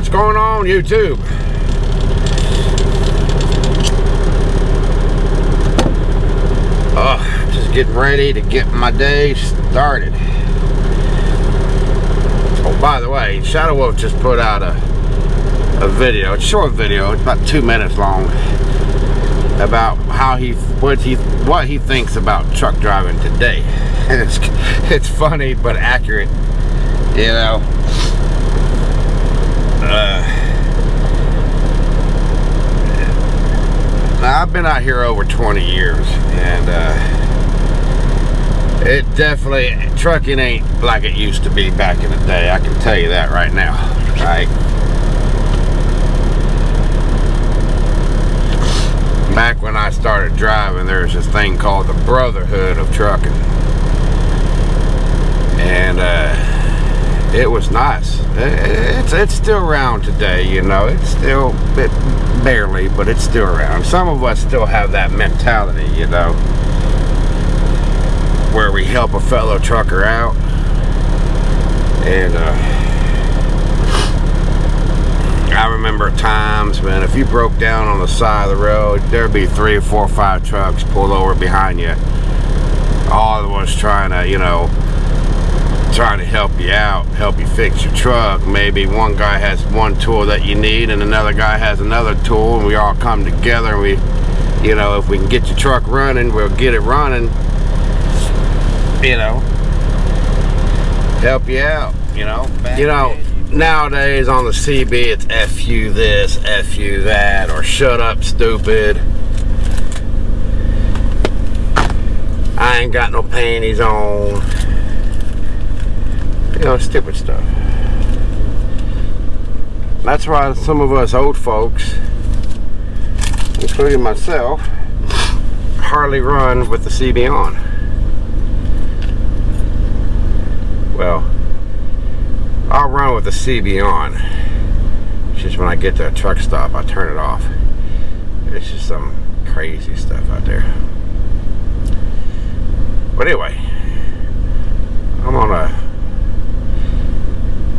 What's going on YouTube? Oh, just getting ready to get my day started. Oh, by the way, Shadow Wolf just put out a, a video, a short video, it's about two minutes long, about how he, what he, what he thinks about truck driving today. And it's, it's funny, but accurate, you know. Uh, now I've been out here over 20 years and uh, it definitely trucking ain't like it used to be back in the day I can tell you that right now right? Back when I started driving there's this thing called the brotherhood of trucking and uh, it was nice. It's it's still around today, you know. It's still it, barely, but it's still around. Some of us still have that mentality, you know, where we help a fellow trucker out, and uh, I remember times, man, if you broke down on the side of the road, there'd be three four or five trucks pulled over behind you. All of us trying to, you know, trying to help you out, help you fix your truck. Maybe one guy has one tool that you need and another guy has another tool and we all come together and we, you know, if we can get your truck running, we'll get it running, you know, help you out, you know. You know, nowadays on the CB it's F you this, F you that, or shut up stupid. I ain't got no panties on you know, stupid stuff. That's why some of us old folks, including myself, hardly run with the CB on. Well, I'll run with the CB on. It's just when I get to a truck stop, I turn it off. It's just some crazy stuff out there. But anyway, I'm on a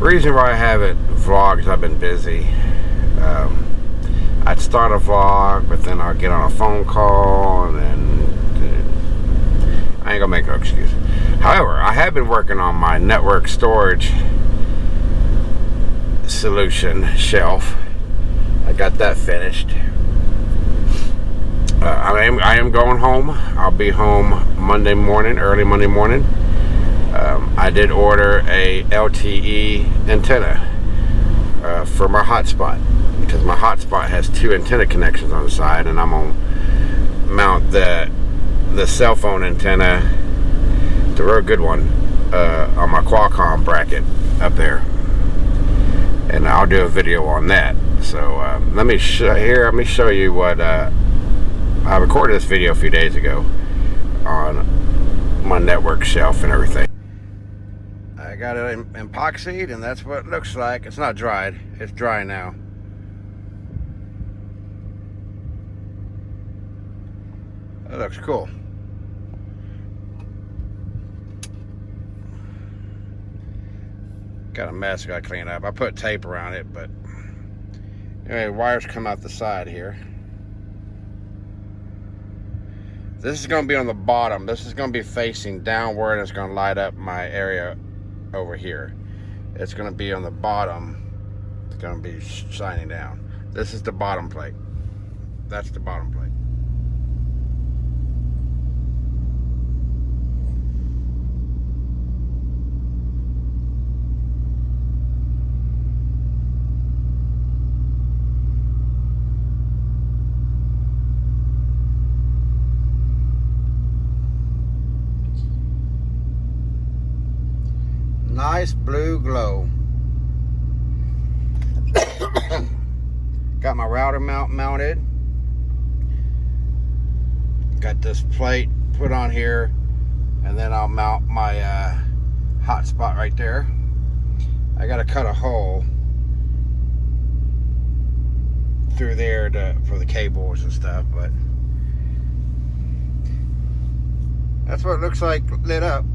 reason why I haven't vlogged is I've been busy. Um, I'd start a vlog, but then I'll get on a phone call, and then I ain't gonna make no excuse. However, I have been working on my network storage solution shelf. I got that finished. Uh, I am I am going home. I'll be home Monday morning, early Monday morning um, I did order a LTE antenna uh, for my hotspot because my hotspot has two antenna connections on the side and I'm gonna mount the the cell phone antenna the real good one uh, on my Qualcomm bracket up there. And I'll do a video on that. So uh, let me show here let me show you what uh, I recorded this video a few days ago on my network shelf and everything got it epoxied and that's what it looks like. It's not dried. It's dry now. That looks cool. Got a mess got to clean up. I put tape around it, but anyway, wires come out the side here. This is going to be on the bottom. This is going to be facing downward it's going to light up my area over here. It's going to be on the bottom. It's going to be shining down. This is the bottom plate. That's the bottom plate. Nice blue glow. Got my router mount mounted. Got this plate put on here and then I'll mount my uh, hotspot right there. I got to cut a hole through there to, for the cables and stuff, but that's what it looks like lit up.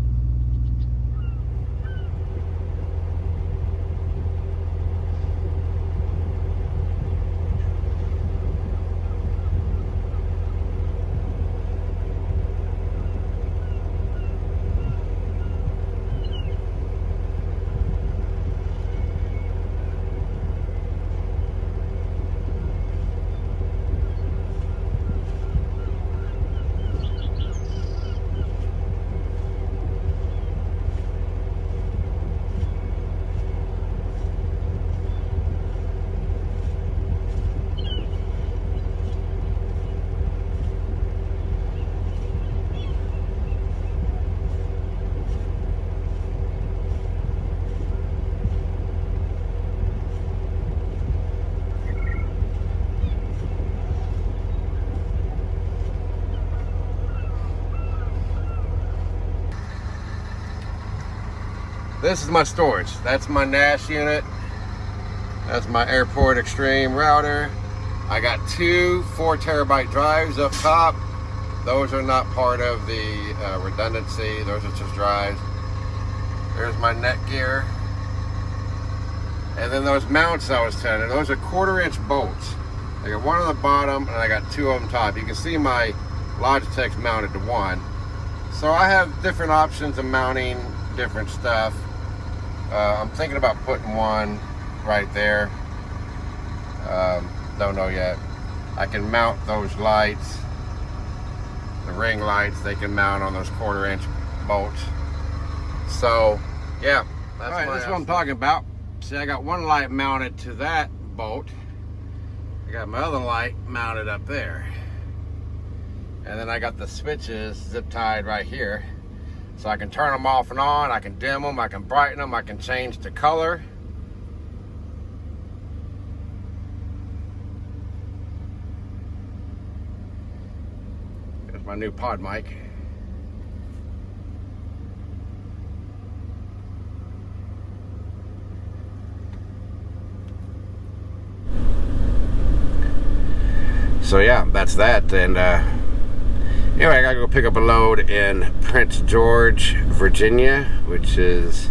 This is my storage. That's my NAS unit. That's my Airport Extreme router. I got two four terabyte drives up top. Those are not part of the uh, redundancy. Those are just drives. There's my Netgear. And then those mounts I was telling you, those are quarter inch bolts. I got one on the bottom and I got two on top. You can see my Logitech's mounted to one. So I have different options of mounting different stuff. Uh, I'm thinking about putting one right there. Um, don't know yet. I can mount those lights, the ring lights, they can mount on those quarter inch bolts. So, yeah, that's, right, that's what I'm talking about. See, I got one light mounted to that bolt. I got my other light mounted up there. And then I got the switches zip tied right here. So I can turn them off and on, I can dim them, I can brighten them, I can change the color. There's my new pod mic. So yeah, that's that and uh Anyway, I gotta go pick up a load in Prince George, Virginia, which is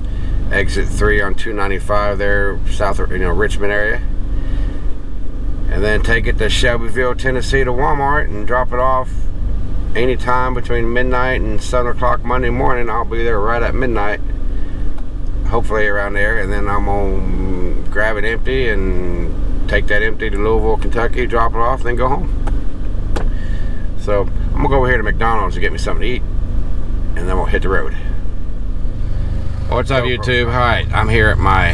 exit 3 on 295 there, south of, you know, Richmond area. And then take it to Shelbyville, Tennessee to Walmart and drop it off anytime between midnight and 7 o'clock Monday morning. I'll be there right at midnight, hopefully around there. And then I'm gonna grab it empty and take that empty to Louisville, Kentucky, drop it off, then go home. So I'm gonna go over here to McDonald's to get me something to eat and then we'll hit the road. What's up YouTube? Right, I'm here at my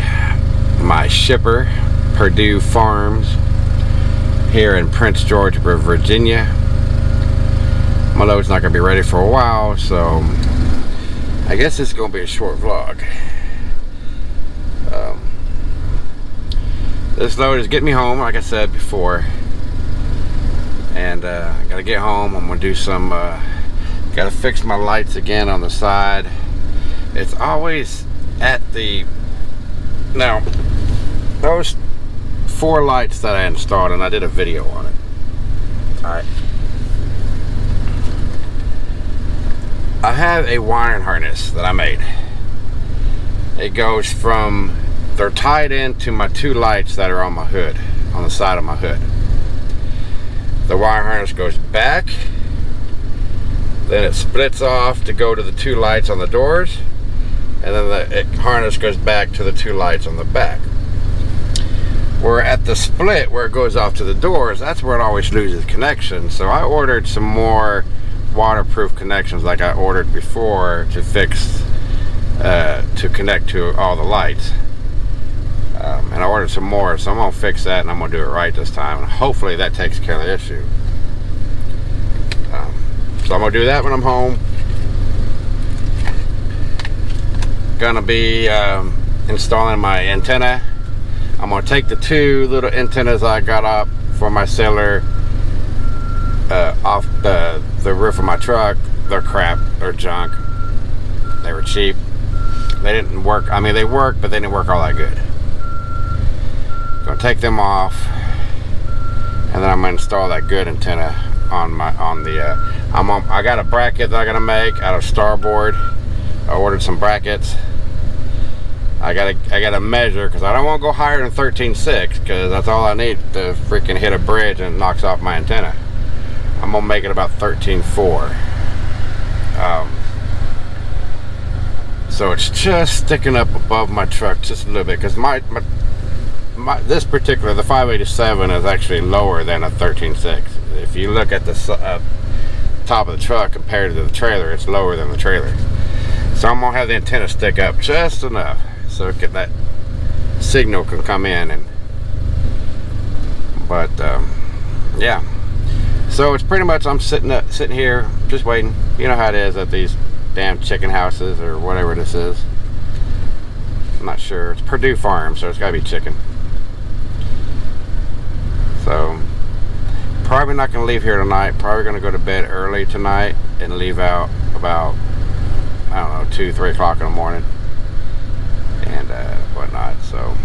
my shipper, Perdue Farms, here in Prince George, Virginia. My load's not gonna be ready for a while, so I guess it's gonna be a short vlog. Um, this load is getting me home, like I said before and uh, I gotta get home. I'm gonna do some uh, gotta fix my lights again on the side. It's always at the now those four lights that I installed and I did a video on it. Alright I have a wiring harness that I made. It goes from they're tied into my two lights that are on my hood on the side of my hood the wire harness goes back then it splits off to go to the two lights on the doors and then the harness goes back to the two lights on the back. Where at the split where it goes off to the doors that's where it always loses connection. So I ordered some more waterproof connections like I ordered before to fix uh, to connect to all the lights um, and I ordered some more, so I'm going to fix that and I'm going to do it right this time. And hopefully that takes care of the issue. Um, so I'm going to do that when I'm home. Gonna be um, installing my antenna. I'm gonna take the two little antennas I got up for my cellular uh, off the, the roof of my truck. They're crap, they're junk. They were cheap. They didn't work, I mean they work, but they didn't work all that good. Gonna take them off, and then I'm gonna install that good antenna on my on the. Uh, I'm on. I got a bracket that I'm gonna make out of starboard. I ordered some brackets. I gotta I gotta measure because I don't want to go higher than 13.6 because that's all I need to freaking hit a bridge and it knocks off my antenna. I'm gonna make it about 13.4. Um, so it's just sticking up above my truck just a little bit because my, my my, this particular, the 587 is actually lower than a 13.6. If you look at the uh, top of the truck compared to the trailer, it's lower than the trailer. So I'm gonna have the antenna stick up just enough so that signal can come in and but um, yeah. So it's pretty much I'm sitting up, sitting here just waiting. You know how it is at these damn chicken houses or whatever this is. I'm not sure. It's Perdue Farm so it's gotta be chicken so, probably not going to leave here tonight. Probably going to go to bed early tonight and leave out about, I don't know, 2, 3 o'clock in the morning. And uh, whatnot. So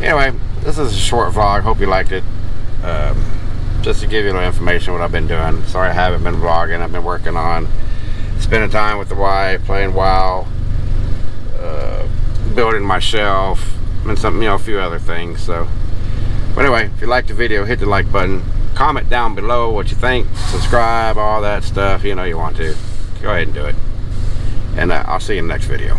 anyway, this is a short vlog. Hope you liked it. Um, just to give you a little information what I've been doing. Sorry I haven't been vlogging. I've been working on spending time with the wife, playing WoW, uh, building my shelf, and some, you know, a few other things. So, but anyway, if you liked the video, hit the like button. Comment down below what you think. Subscribe, all that stuff. You know you want to. Go ahead and do it. And uh, I'll see you in the next video.